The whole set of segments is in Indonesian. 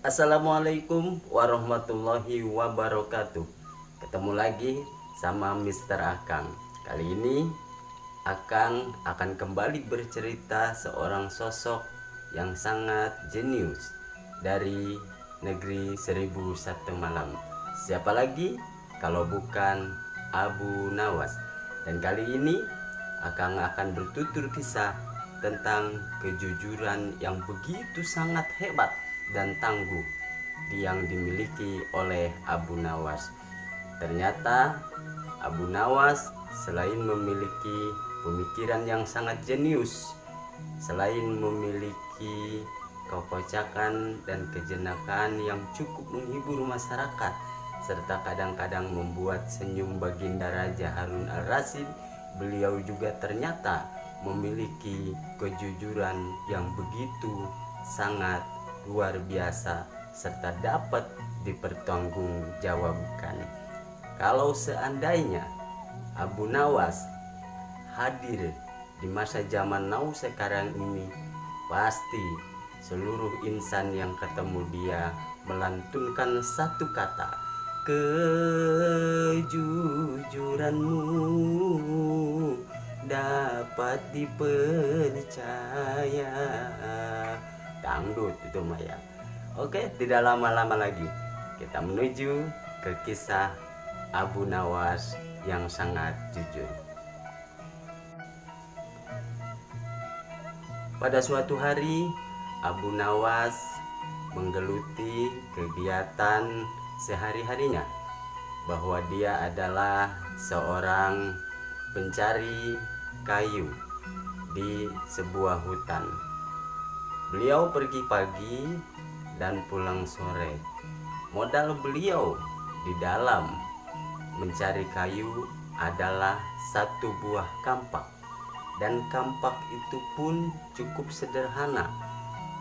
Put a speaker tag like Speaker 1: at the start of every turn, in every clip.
Speaker 1: Assalamualaikum warahmatullahi wabarakatuh. Ketemu lagi sama Mr. Akang. Kali ini Akang akan kembali bercerita seorang sosok yang sangat jenius Dari negeri seribu satu malam. Siapa lagi? Kalau bukan Abu Nawas. Dan kali ini Akang akan bertutur kisah tentang kejujuran yang begitu sangat hebat dan tangguh yang dimiliki oleh Abu Nawas. Ternyata Abu Nawas selain memiliki pemikiran yang sangat jenius, selain memiliki kekocakan dan kejenakaan yang cukup menghibur masyarakat, serta kadang-kadang membuat senyum Baginda Raja Harun al-Rasyid, beliau juga ternyata memiliki kejujuran yang begitu sangat luar biasa serta dapat dipertanggungjawabkan. Kalau seandainya Abu Nawas hadir di masa zaman now sekarang ini, pasti seluruh insan yang ketemu dia melantunkan satu kata, kejujuranmu dapat dipercaya dangdut itu Maya. Oke tidak lama-lama lagi kita menuju ke kisah Abu Nawas yang sangat jujur. Pada suatu hari Abu Nawas menggeluti kegiatan sehari-harinya bahwa dia adalah seorang pencari kayu di sebuah hutan Beliau pergi pagi dan pulang sore. Modal beliau di dalam mencari kayu adalah satu buah kampak. Dan kampak itu pun cukup sederhana.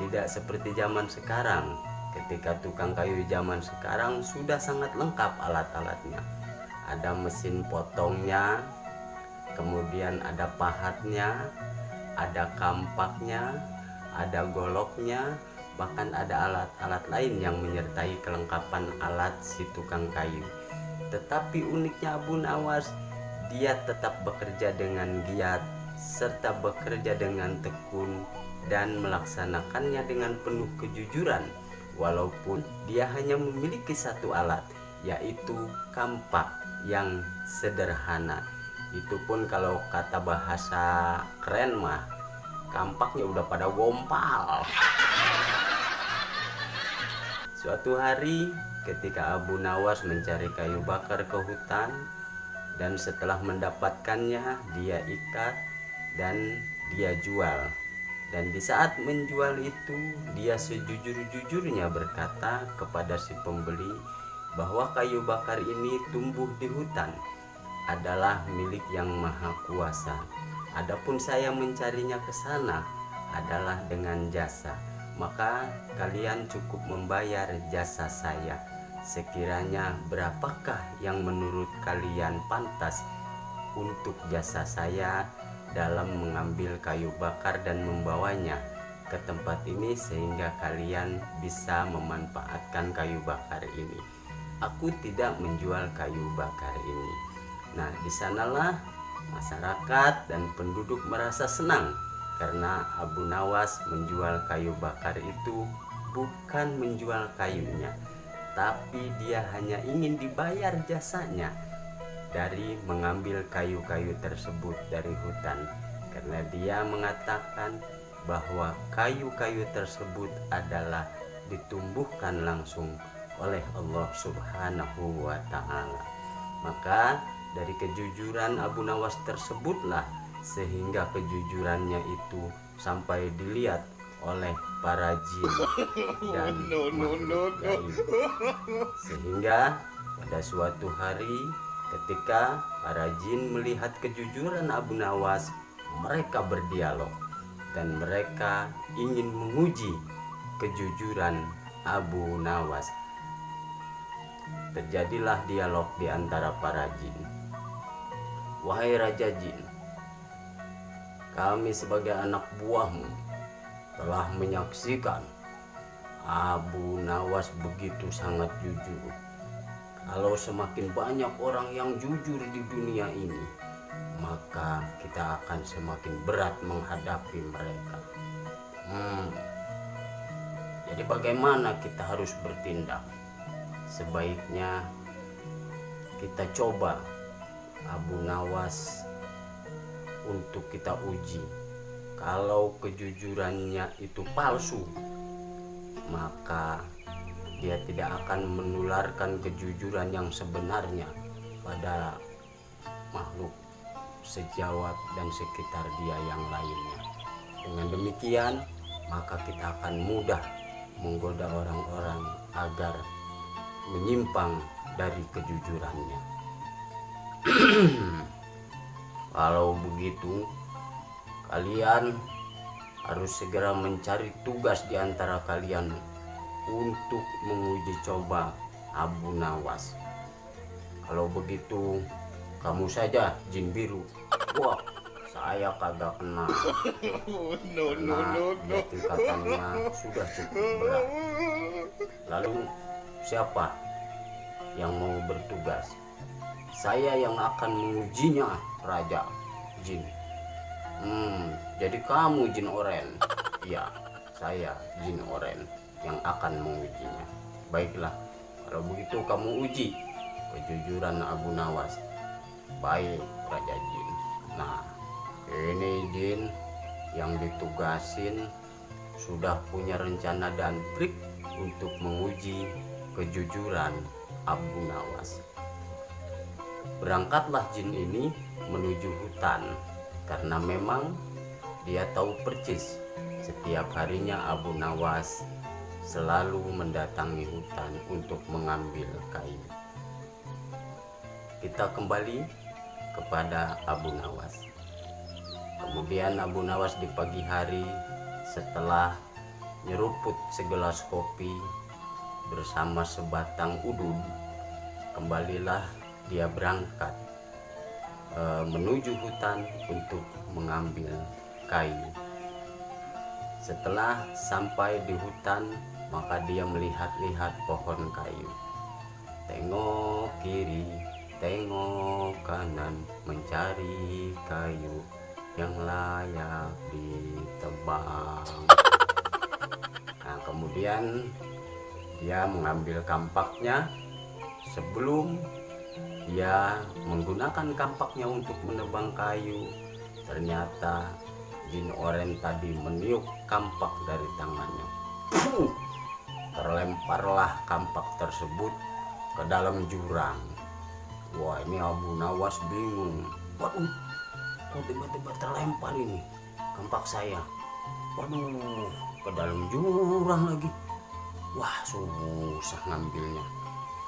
Speaker 1: Tidak seperti zaman sekarang. Ketika tukang kayu zaman sekarang sudah sangat lengkap alat-alatnya. Ada mesin potongnya, kemudian ada pahatnya, ada kampaknya, ada goloknya, bahkan ada alat-alat lain yang menyertai kelengkapan alat si tukang kayu. Tetapi uniknya Abu Nawas, dia tetap bekerja dengan giat serta bekerja dengan tekun dan melaksanakannya dengan penuh kejujuran walaupun dia hanya memiliki satu alat yaitu kampak yang sederhana itu pun kalau kata bahasa keren mah kampaknya udah pada gompal. Suatu hari ketika Abu Nawas mencari kayu bakar ke hutan dan setelah mendapatkannya dia ikat dan dia jual. Dan di saat menjual itu dia sejujur-jujurnya berkata kepada si pembeli bahwa kayu bakar ini tumbuh di hutan adalah milik yang maha kuasa Adapun saya mencarinya ke sana adalah dengan jasa, maka kalian cukup membayar jasa saya. Sekiranya berapakah yang menurut kalian pantas untuk jasa saya dalam mengambil kayu bakar dan membawanya ke tempat ini sehingga kalian bisa memanfaatkan kayu bakar ini. Aku tidak menjual kayu bakar ini. Nah, di sanalah Masyarakat dan penduduk merasa senang karena Abu Nawas menjual kayu bakar itu bukan menjual kayunya, tapi dia hanya ingin dibayar jasanya dari mengambil kayu-kayu tersebut dari hutan karena dia mengatakan bahwa kayu-kayu tersebut adalah ditumbuhkan langsung oleh Allah Subhanahu wa taala. Maka dari kejujuran Abu Nawas tersebutlah sehingga kejujurannya itu sampai dilihat oleh para jin dan no, no, no, no. sehingga pada suatu hari ketika para jin melihat kejujuran Abu Nawas mereka berdialog dan mereka ingin menguji kejujuran Abu Nawas. Terjadilah dialog di antara para jin Wahai Raja Jin, kami sebagai anak buahmu telah menyaksikan Abu Nawas begitu sangat jujur. Kalau semakin banyak orang yang jujur di dunia ini, maka kita akan semakin berat menghadapi mereka. Hmm. Jadi bagaimana kita harus bertindak? Sebaiknya kita coba Abu Nawas untuk kita uji. Kalau kejujurannya itu palsu, maka dia tidak akan menularkan kejujuran yang sebenarnya pada makhluk sejawat dan sekitar dia yang lainnya. Dengan demikian, maka kita akan mudah menggoda orang-orang agar menyimpang dari kejujurannya. Kalau begitu, kalian harus segera mencari tugas di antara kalian untuk menguji coba Abu Nawas. Kalau begitu, kamu saja jin biru. Wah, saya kagak kenal.
Speaker 2: no, no, no, no.
Speaker 1: tingkatannya sudah cukup berat. Lalu siapa yang mau bertugas? Saya yang akan mengujinya, Raja Jin. Hmm, jadi kamu Jin Oren. Iya, saya Jin Oren yang akan mengujinya. Baiklah, kalau begitu kamu uji kejujuran Abu Nawas. Baik, Raja Jin. Nah, ini Jin yang ditugasin sudah punya rencana dan trik untuk menguji kejujuran Abu Nawas. Berangkatlah jin ini menuju hutan karena memang dia tahu percis setiap harinya Abu Nawas selalu mendatangi hutan untuk mengambil kayu. Kita kembali kepada Abu Nawas. Kemudian Abu Nawas di pagi hari setelah nyeruput segelas kopi bersama sebatang udun, kembalilah dia berangkat e, menuju hutan untuk mengambil kayu. Setelah sampai di hutan, maka dia melihat-lihat pohon kayu. Tengok kiri, tengok kanan, mencari kayu yang layak ditebang. Nah, kemudian dia mengambil kampaknya sebelum dia menggunakan kampaknya untuk menebang kayu. Ternyata jin oren tadi meniup kampak dari tangannya. Terlemparlah kampak tersebut ke dalam jurang. Wah, ini Abu Nawas bingung. Waduh, kok tiba-tiba terlempar ini kampak saya. Waduh, ke dalam jurang lagi. Wah, susah ngambilnya.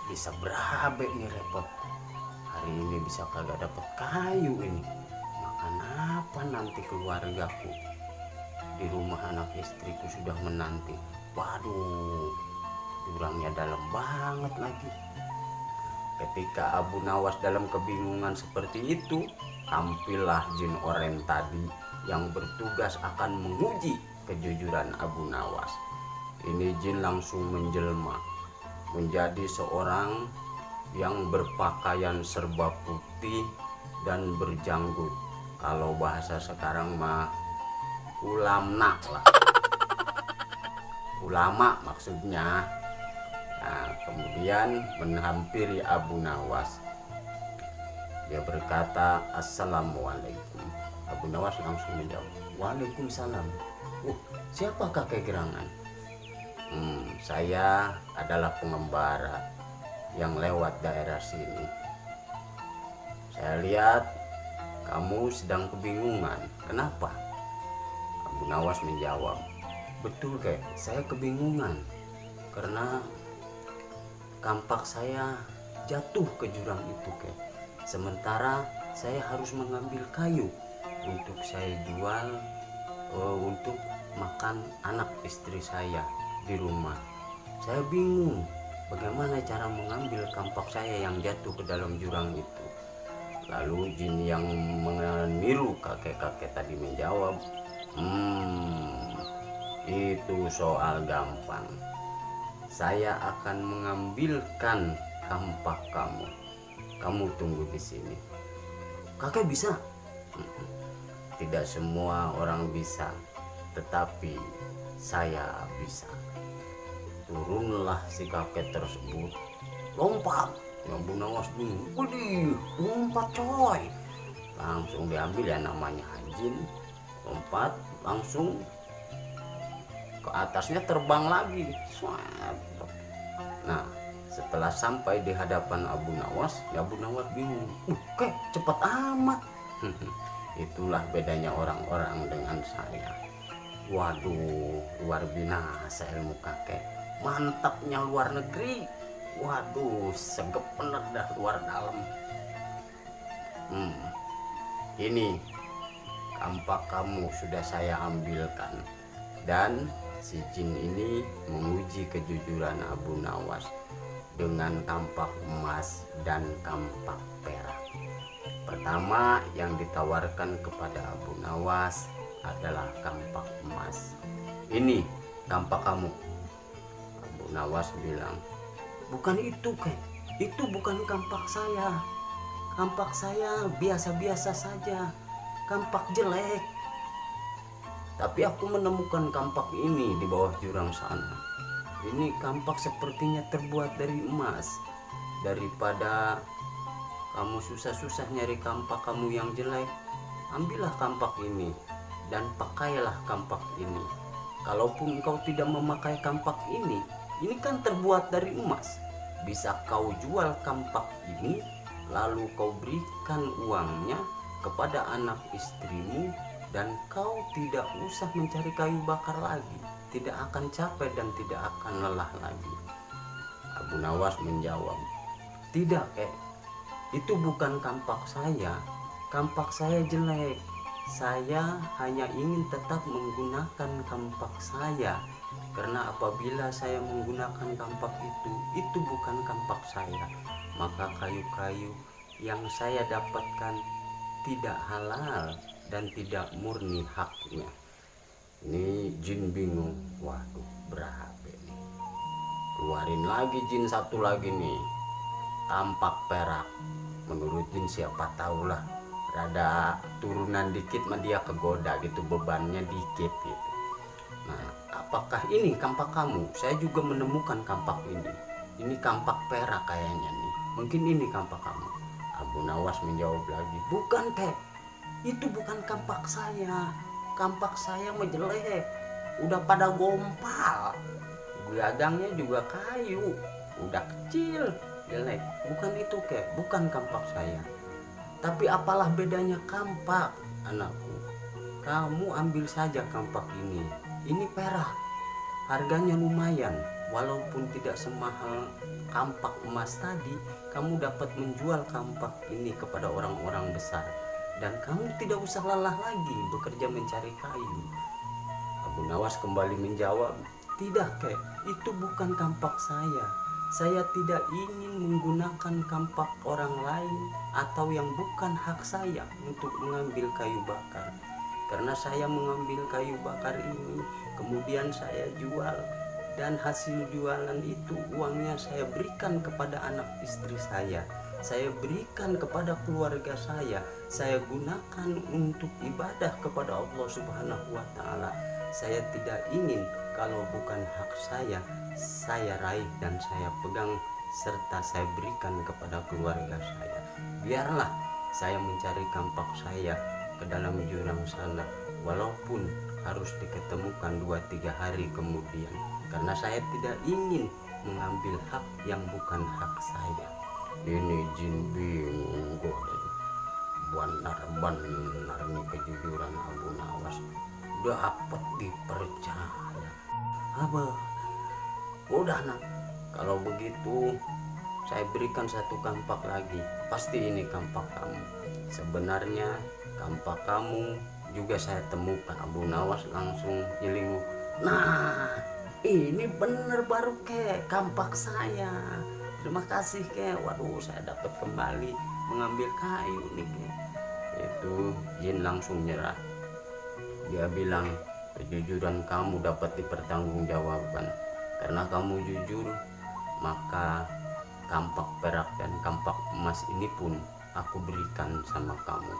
Speaker 1: Bisa berabe nih repot. Hari ini bisa kagak dapat kayu ini. Makan apa nanti keluargaku? Di rumah anak istriku sudah menanti. Waduh, jurangnya dalam banget lagi. Ketika Abu Nawas dalam kebingungan seperti itu, tampillah jin oren tadi yang bertugas akan menguji kejujuran Abu Nawas. Ini jin langsung menjelma menjadi seorang yang berpakaian serba putih dan berjanggut. Kalau bahasa sekarang mah ulamna lah. Ulama maksudnya. Nah, kemudian menghampiri Abu Nawas. Dia berkata, Assalamualaikum. Abu Nawas langsung menjawab, Waalaikumsalam. Uh, siapa kakek gerangan? Hmm, saya adalah pengembara yang lewat daerah sini. Saya lihat kamu sedang kebingungan. Kenapa? Abu Nawas menjawab, betul kek, saya kebingungan karena kampak saya jatuh ke jurang itu kek. Sementara saya harus mengambil kayu untuk saya jual eh, untuk makan anak istri saya di rumah. Saya bingung bagaimana cara mengambil kampak saya yang jatuh ke dalam jurang itu. Lalu jin yang meniru kakek-kakek tadi menjawab, Hmm, itu soal gampang. saya akan mengambilkan kampak kamu. Kamu tunggu di sini. Kakek bisa? "Mm-mm. Tidak semua orang bisa, tetapi saya bisa. Turunlah si kakek tersebut. Lompat. Bu Nawas. Widih, lompat coy. Langsung diambil ya namanya anjing. Lompat, langsung ke atasnya terbang lagi. Nah, setelah sampai di hadapan Abu Nawas, ya Abu Nawas bingung. Uh, kek cepat amat. Itulah bedanya orang-orang dengan saya. Waduh, luar binasa ilmu kakek. Mantapnya luar negeri. Waduh, segep bener dah luar dalam. Hmm, ini kampak kamu sudah saya ambilkan dan si jin ini menguji kejujuran Abu Nawas dengan kampak emas dan kampak perak. Pertama yang ditawarkan kepada Abu Nawas adalah kampak emas. Ini kampak kamu. Nawas bilang, bukan itu kek, itu bukan kampak saya. Kampak saya biasa-biasa saja, kampak jelek. Tapi aku menemukan kampak ini di bawah jurang sana. Ini kampak sepertinya terbuat dari emas. Daripada kamu susah-susah nyari kampak kamu yang jelek, ambillah kampak ini dan pakailah kampak ini. Kalaupun kau tidak memakai kampak ini, ini kan terbuat dari emas. Bisa kau jual kampak ini, lalu kau berikan uangnya kepada anak istrimu dan kau tidak usah mencari kayu bakar lagi. Tidak akan capek dan tidak akan lelah lagi. Abu Nawas menjawab, tidak kek, itu bukan kampak saya. Kampak saya jelek. Saya hanya ingin tetap menggunakan kampak saya. Karena apabila saya menggunakan kampak itu, itu bukan kampak saya. Maka kayu-kayu yang saya dapatkan tidak halal dan tidak murni haknya. Ini jin bingung. Waduh, berapa nih? Keluarin lagi jin satu lagi nih. Tampak perak. Menurut jin siapa tahu lah. Rada turunan dikit mah dia kegoda gitu bebannya dikit gitu. Apakah ini kampak kamu? Saya juga menemukan kampak ini. Ini kampak perak kayaknya nih. Mungkin ini kampak kamu. Abu Nawas menjawab lagi, bukan teh. Itu bukan kampak saya. Kampak saya menjelek. Udah pada gompal. Gagangnya juga kayu. Udah kecil. Jelek. Bukan itu kek. Bukan kampak saya. Tapi apalah bedanya kampak, anakku. Kamu ambil saja kampak ini. Ini perak. Harganya lumayan. Walaupun tidak semahal kampak emas tadi, kamu dapat menjual kampak ini kepada orang-orang besar. Dan kamu tidak usah lelah lagi bekerja mencari kayu. Abu Nawas kembali menjawab, tidak kek, itu bukan kampak saya. Saya tidak ingin menggunakan kampak orang lain atau yang bukan hak saya untuk mengambil kayu bakar. Karena saya mengambil kayu bakar ini, kemudian saya jual dan hasil jualan itu uangnya saya berikan kepada anak istri saya. Saya berikan kepada keluarga saya. Saya gunakan untuk ibadah kepada Allah Subhanahu wa taala. Saya tidak ingin kalau bukan hak saya, saya raih dan saya pegang serta saya berikan kepada keluarga saya. Biarlah saya mencari kampak saya ke dalam jurang sana. Walaupun harus diketemukan dua tiga hari kemudian karena saya tidak ingin mengambil hak yang bukan hak saya. Ini jin bingung goden benar-benar nih kejujuran Abu Nawas. Dapat dipercaya. Apa? Udah nak. Kalau begitu saya berikan satu kampak lagi. Pasti ini kampak kamu. Sebenarnya kampak kamu. Juga saya temukan Abu Nawas langsung nyelingu. Nah ini bener baru kek. Kampak saya. Terima kasih kek. Waduh saya dapat kembali mengambil kayu nih kek. Itu Jin langsung nyerah. Dia bilang kejujuran kamu dapat dipertanggungjawabkan. Karena kamu jujur maka kampak perak dan kampak emas ini pun aku berikan sama kamu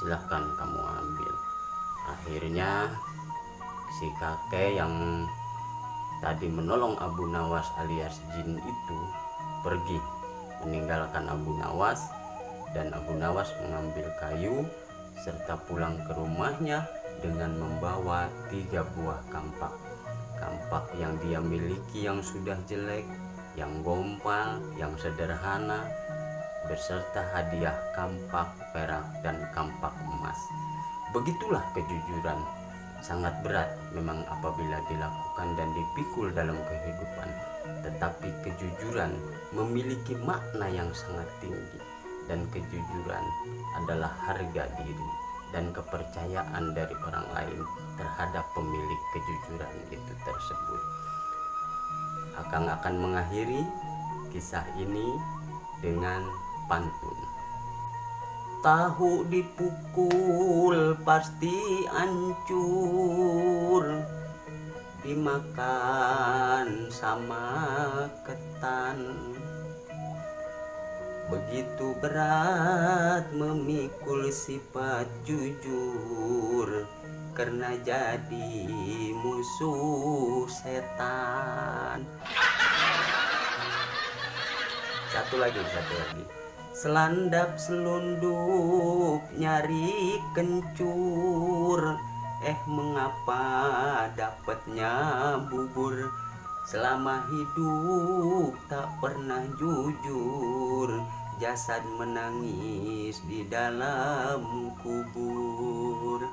Speaker 1: silahkan kamu ambil. Akhirnya si kakek yang tadi menolong Abu Nawas alias jin itu pergi meninggalkan Abu Nawas dan Abu Nawas mengambil kayu serta pulang ke rumahnya dengan membawa tiga buah kampak. Kampak yang dia miliki yang sudah jelek yang gompal yang sederhana beserta hadiah kampak perak dan kampak emas. Begitulah kejujuran. Sangat berat memang apabila dilakukan dan dipikul dalam kehidupan. Tetapi kejujuran memiliki makna yang sangat tinggi. Dan kejujuran adalah harga diri dan kepercayaan dari orang lain terhadap pemilik kejujuran itu tersebut. Akang akan mengakhiri kisah ini dengan pantun Tahu dipukul pasti hancur Dimakan sama ketan. Begitu berat memikul sifat jujur Karena jadi musuh setan. Satu lagi, satu lagi Selandap selundup nyari kencur. Eh mengapa dapatnya bubur? Selama hidup tak pernah jujur. Jasad menangis di dalam kubur